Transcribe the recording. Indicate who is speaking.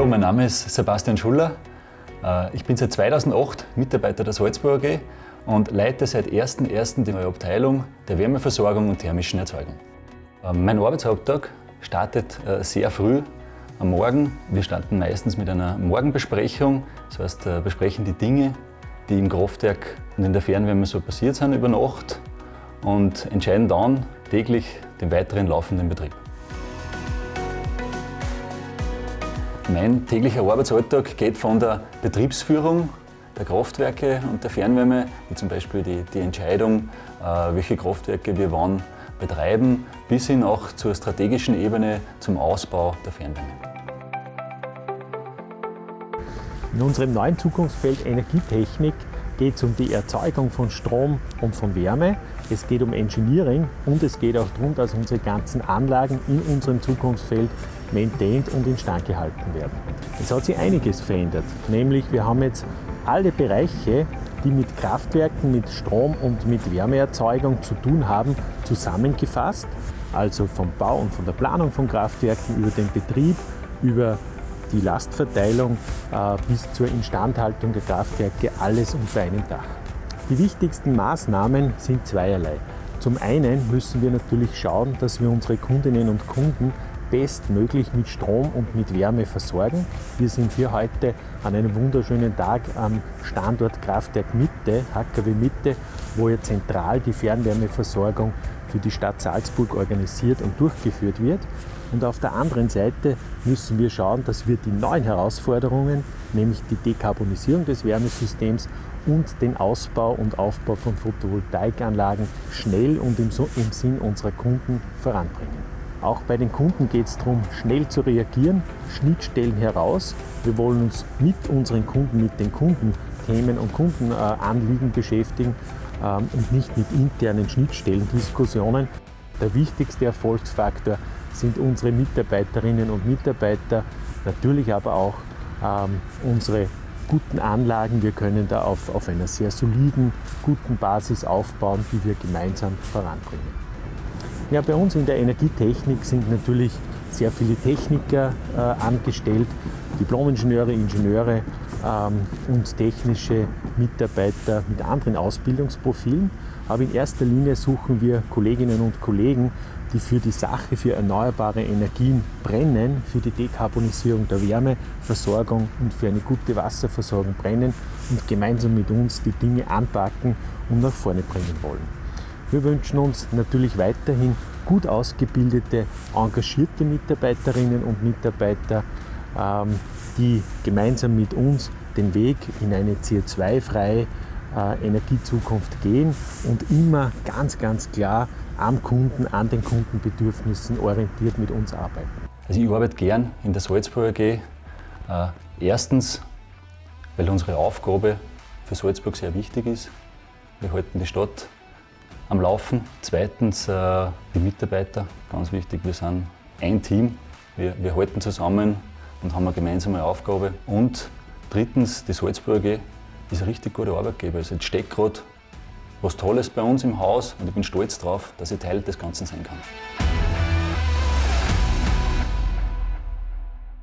Speaker 1: Hallo, mein Name ist Sebastian Schuller. Äh, ich bin seit 2008 Mitarbeiter der Salzburg AG und leite seit 1.1. die neue Abteilung der Wärmeversorgung und thermischen Erzeugung. Äh, mein Arbeitshaupttag startet äh, sehr früh am Morgen. Wir starten meistens mit einer Morgenbesprechung, das heißt besprechen die Dinge, die im Kraftwerk und in der Fernwärme so passiert sind über Nacht und entscheiden dann täglich den weiteren laufenden Betrieb. Mein täglicher Arbeitsalltag geht von der Betriebsführung der Kraftwerke und der Fernwärme, wie zum Beispiel die, die Entscheidung, äh, welche Kraftwerke wir wann betreiben, bis hin auch zur strategischen Ebene zum Ausbau der Fernwärme.
Speaker 2: In unserem neuen Zukunftsfeld Energietechnik geht es um die Erzeugung von Strom und von Wärme. Es geht um Engineering und es geht auch darum, dass unsere ganzen Anlagen in unserem Zukunftsfeld maintained und instand gehalten werden. Es hat sich einiges verändert, nämlich wir haben jetzt alle Bereiche, die mit Kraftwerken, mit Strom und mit Wärmeerzeugung zu tun haben, zusammengefasst. Also vom Bau und von der Planung von Kraftwerken über den Betrieb, über die Lastverteilung äh, bis zur Instandhaltung der Kraftwerke, alles unter einem Dach. Die wichtigsten Maßnahmen sind zweierlei. Zum einen müssen wir natürlich schauen, dass wir unsere Kundinnen und Kunden bestmöglich mit Strom und mit Wärme versorgen. Wir sind hier heute an einem wunderschönen Tag am Standort Kraftwerk Mitte, HKW Mitte, wo ja zentral die Fernwärmeversorgung für die Stadt Salzburg organisiert und durchgeführt wird. Und auf der anderen Seite müssen wir schauen, dass wir die neuen Herausforderungen, nämlich die Dekarbonisierung des Wärmesystems und den Ausbau und Aufbau von Photovoltaikanlagen schnell und im, Sinn unserer Kunden voranbringen. Auch bei den Kunden geht es darum, schnell zu reagieren, Schnittstellen heraus. Wir wollen uns mit unseren Kunden, mit den Kundenthemen und Kundenanliegen beschäftigen ähm, und nicht mit internen Schnittstellendiskussionen. Der wichtigste Erfolgsfaktor sind unsere Mitarbeiterinnen und Mitarbeiter, natürlich aber auch ähm, unsere guten Anlagen. Wir können da auf, auf einer sehr soliden, guten Basis aufbauen, die wir gemeinsam voranbringen. Ja, bei uns in der Energietechnik sind natürlich sehr viele Techniker äh, angestellt, Diplomingenieure, Ingenieure ähm, und technische Mitarbeiter mit anderen Ausbildungsprofilen. Aber in erster Linie suchen wir Kolleginnen und Kollegen, die für die Sache, für erneuerbare Energien brennen, für die Dekarbonisierung der Wärmeversorgung und für eine gute Wasserversorgung brennen und gemeinsam mit uns die Dinge anpacken und nach vorne bringen wollen. Wir wünschen uns natürlich weiterhin gut ausgebildete, engagierte Mitarbeiterinnen und Mitarbeiter, ähm, die gemeinsam mit uns den Weg in eine CO2-freie äh, Energiezukunft gehen und immer ganz, ganz klar am Kunden, an den Kundenbedürfnissen orientiert mit uns arbeiten.
Speaker 1: Also ich arbeite gern in der Salzburg AG. Äh, erstens, weil unsere Aufgabe für Salzburg sehr wichtig ist. Wir halten die Stadt am Laufen. Zweitens äh, die Mitarbeiter, ganz wichtig, wir sind ein Team, wir, wir halten zusammen und haben eine gemeinsame Aufgabe. Und drittens, die Salzburg AG ist ein richtig guter Arbeitgeber. Also jetzt steckt gerade was Tolles bei uns im Haus und ich bin stolz darauf, dass ich Teil des Ganzen sein kann.